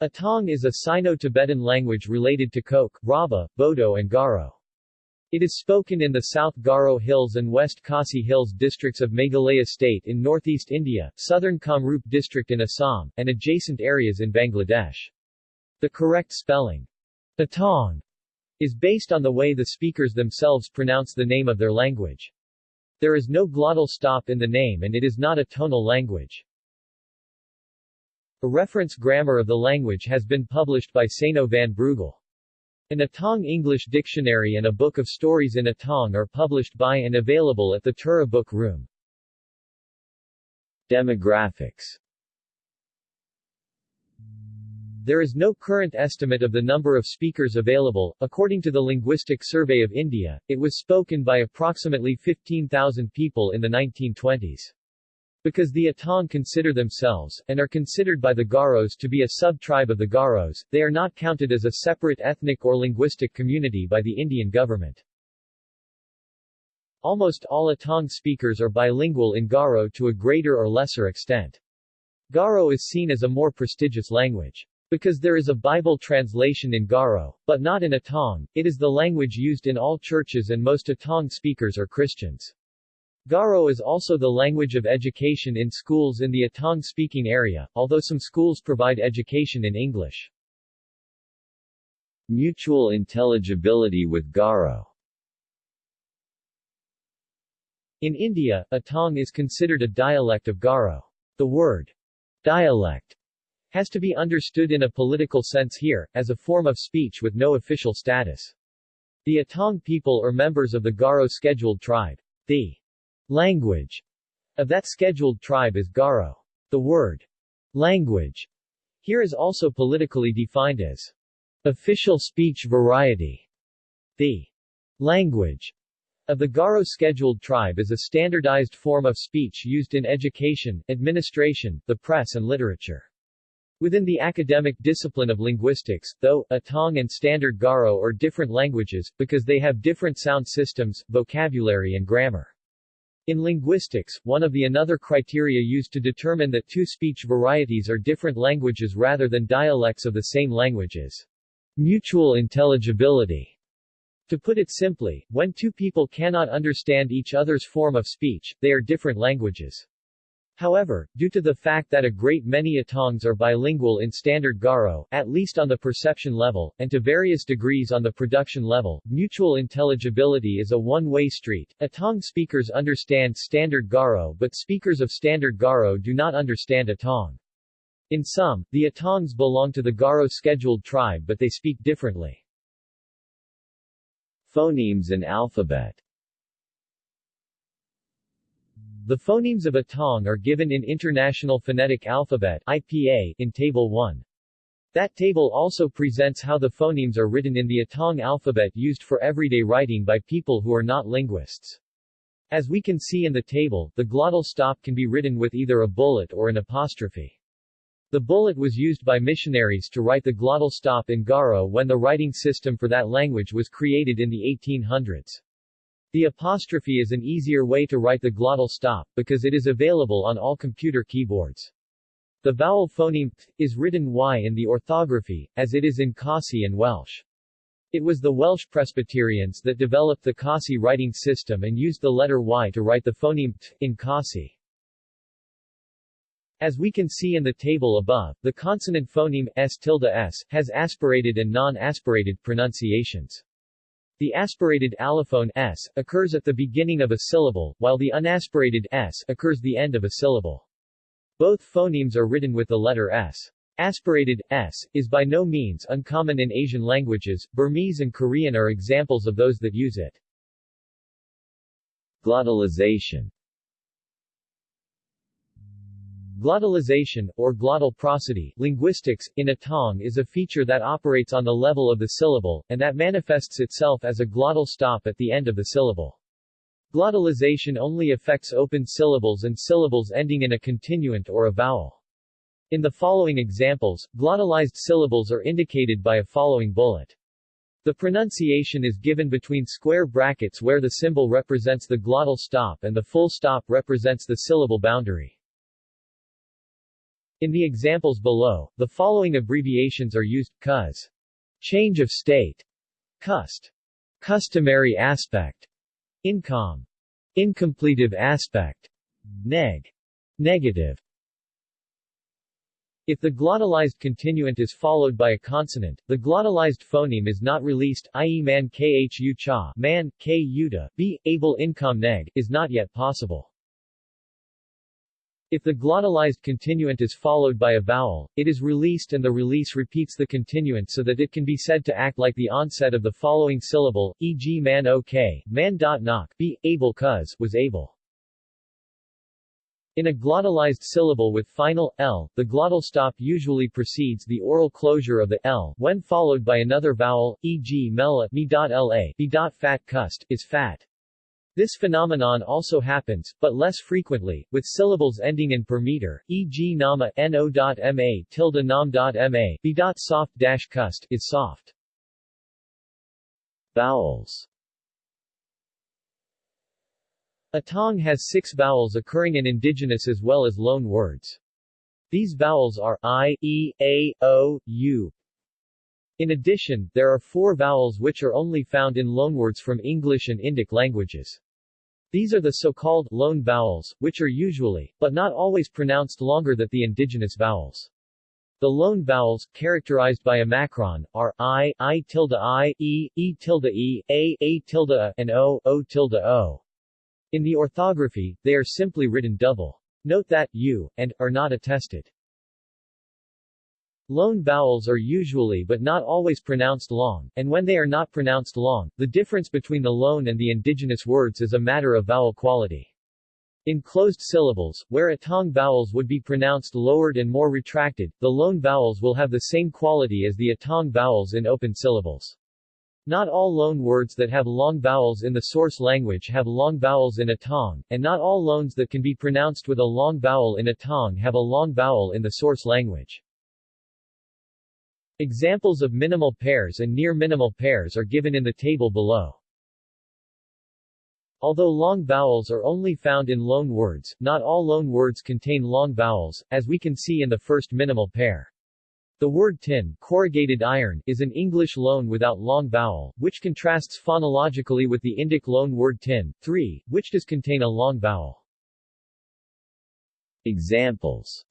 Atong is a Sino-Tibetan language related to Kok, Rabha, Bodo and Garo. It is spoken in the South Garo Hills and West Khasi Hills districts of Meghalaya State in northeast India, southern Kamrup district in Assam, and adjacent areas in Bangladesh. The correct spelling, Atong, is based on the way the speakers themselves pronounce the name of their language. There is no glottal stop in the name and it is not a tonal language. A reference grammar of the language has been published by Seino van Breugel. An Atong English dictionary and a book of stories in Atong are published by and available at the Tura Book Room. Demographics There is no current estimate of the number of speakers available. According to the Linguistic Survey of India, it was spoken by approximately 15,000 people in the 1920s. Because the Atong consider themselves, and are considered by the Garos to be a sub-tribe of the Garos, they are not counted as a separate ethnic or linguistic community by the Indian government. Almost all Atong speakers are bilingual in Garo to a greater or lesser extent. Garo is seen as a more prestigious language. Because there is a Bible translation in Garo, but not in Atong, it is the language used in all churches and most Atong speakers are Christians. Garo is also the language of education in schools in the Atong-speaking area, although some schools provide education in English. Mutual intelligibility with Garo In India, Atong is considered a dialect of Garo. The word dialect has to be understood in a political sense here, as a form of speech with no official status. The Atong people are members of the Garo scheduled tribe. The Language of that scheduled tribe is Garo. The word language here is also politically defined as official speech variety. The language of the Garo scheduled tribe is a standardized form of speech used in education, administration, the press and literature. Within the academic discipline of linguistics, though, Atong and Standard Garo are different languages, because they have different sound systems, vocabulary and grammar. In linguistics, one of the another criteria used to determine that two speech varieties are different languages rather than dialects of the same language is mutual intelligibility. To put it simply, when two people cannot understand each other's form of speech, they are different languages. However, due to the fact that a great many Atongs are bilingual in Standard Garo, at least on the perception level, and to various degrees on the production level, mutual intelligibility is a one-way street. Atong speakers understand Standard Garo but speakers of Standard Garo do not understand Atong. In sum, the Atongs belong to the Garo scheduled tribe but they speak differently. Phonemes and alphabet the phonemes of Atong are given in International Phonetic Alphabet IPA in Table 1. That table also presents how the phonemes are written in the Atong alphabet used for everyday writing by people who are not linguists. As we can see in the table, the glottal stop can be written with either a bullet or an apostrophe. The bullet was used by missionaries to write the glottal stop in Garo when the writing system for that language was created in the 1800s. The apostrophe is an easier way to write the glottal stop, because it is available on all computer keyboards. The vowel phoneme th is written y in the orthography, as it is in Khasi and Welsh. It was the Welsh Presbyterians that developed the Khasi writing system and used the letter y to write the phoneme th in Khasi. As we can see in the table above, the consonant phoneme s tilde s has aspirated and non-aspirated pronunciations. The aspirated allophone s occurs at the beginning of a syllable, while the unaspirated s occurs at the end of a syllable. Both phonemes are written with the letter s. Aspirated s is by no means uncommon in Asian languages. Burmese and Korean are examples of those that use it. Glottalization Glottalization, or glottal prosody, linguistics, in Atong is a feature that operates on the level of the syllable, and that manifests itself as a glottal stop at the end of the syllable. Glottalization only affects open syllables and syllables ending in a continuant or a vowel. In the following examples, glottalized syllables are indicated by a following bullet. The pronunciation is given between square brackets where the symbol represents the glottal stop and the full stop represents the syllable boundary. In the examples below, the following abbreviations are used, cuz. Change of state. Cust. Customary aspect. Incom. Incompletive aspect. Neg. Negative. If the glottalized continuant is followed by a consonant, the glottalized phoneme is not released, i.e. man khu cha, man, k yuta, b, able incom neg, is not yet possible. If the glottalized continuant is followed by a vowel, it is released and the release repeats the continuant so that it can be said to act like the onset of the following syllable, e.g. man ok, man dot knock, be, able cuz, was able. In a glottalized syllable with final l, the glottal stop usually precedes the oral closure of the l when followed by another vowel, e.g. mela, me.la, b.fat cust, is fat. This phenomenon also happens, but less frequently, with syllables ending in per meter, e.g. nama, no.ma, tilde nam.ma, b. soft dash cust, is soft. Vowels A Atong has six vowels occurring in indigenous as well as loan words. These vowels are i, e, a, o, u. In addition, there are four vowels which are only found in loanwords from English and Indic languages. These are the so-called loan vowels, which are usually, but not always pronounced longer than the indigenous vowels. The loan vowels, characterized by a macron, are i, i tilde i, e, e tilde e, a, a tilde a, and o, o tilde o. In the orthography, they are simply written double. Note that u and are not attested. Loan vowels are usually but not always pronounced long, and when they are not pronounced long, the difference between the loan and the indigenous words is a matter of vowel quality. In closed syllables, where atong vowels would be pronounced lowered and more retracted, the loan vowels will have the same quality as the atong vowels in open syllables. Not all loan words that have long vowels in the source language have long vowels in Atong, and not all loans that can be pronounced with a long vowel in Atong have a long vowel in the source language. Examples of minimal pairs and near minimal pairs are given in the table below. Although long vowels are only found in loan words, not all loan words contain long vowels, as we can see in the first minimal pair. The word tin corrugated iron is an English loan without long vowel, which contrasts phonologically with the Indic loan word tin, 3, which does contain a long vowel. Examples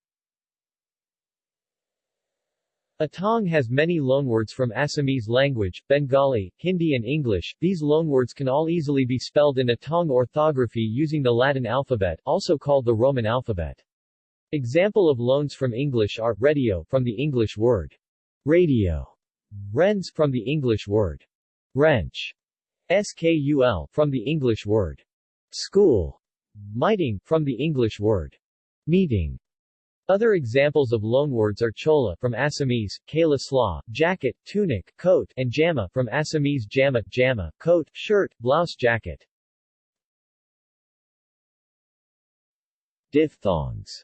Atong has many loanwords from Assamese language, Bengali, Hindi and English. These loanwords can all easily be spelled in Atong orthography using the Latin alphabet, also called the Roman alphabet. Example of loans from English are radio from the English word. Radio, rens from the English word. Wrench, skul from the English word. School, miting from the English word. Meeting. Other examples of loanwords are chola from Assamese, kala slaw, jacket, tunic, coat, and jama from Assamese jama, jama, coat, shirt, blouse jacket. Diphthongs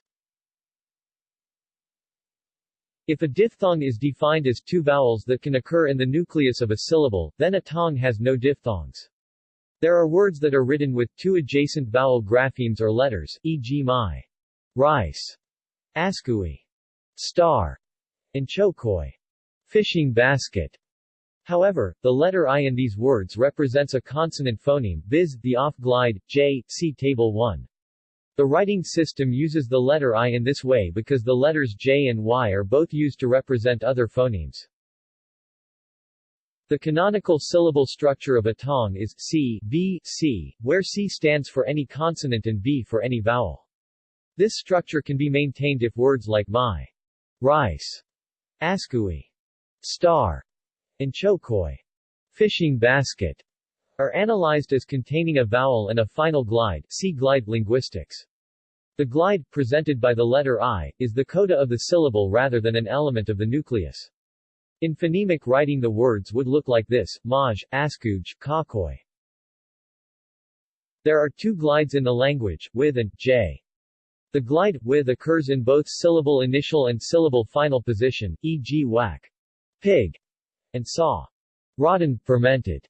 if a diphthong is defined as two vowels that can occur in the nucleus of a syllable, then Atong has no diphthongs. There are words that are written with two adjacent vowel graphemes or letters, e.g. my, rice, askui, star, and chokoi, fishing basket. However, the letter I in these words represents a consonant phoneme, viz., the off-glide, j, see Table 1. The writing system uses the letter I in this way because the letters J and Y are both used to represent other phonemes. The canonical syllable structure of a Atong is C, V, C, where C stands for any consonant and V for any vowel. This structure can be maintained if words like my, rice, askui, star, and chokoi, fishing basket, are analyzed as containing a vowel and a final glide see glide linguistics. The glide, presented by the letter I, is the coda of the syllable rather than an element of the nucleus. In phonemic writing the words would look like this, maj, askuj, kakoi. There are two glides in the language, with and j. The glide, with occurs in both syllable initial and syllable final position, e.g. whack, pig, and saw, rotten, fermented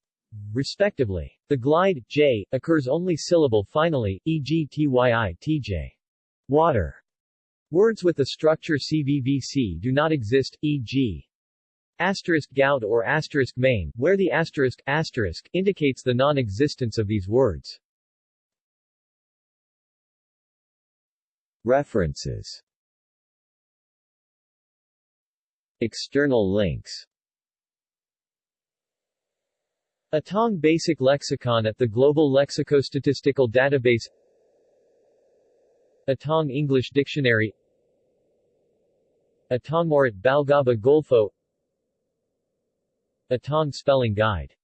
respectively. The glide, j, occurs only syllable finally, e.g. tyi tj. Water. Words with the structure CVVC do not exist, e.g. asterisk gout or asterisk main, where the asterisk, asterisk indicates the non-existence of these words. References. External links. Atong Basic Lexicon at the Global Lexicostatistical Database. Atong English Dictionary. Atong Morit Balgaba Golfo. Atong Spelling Guide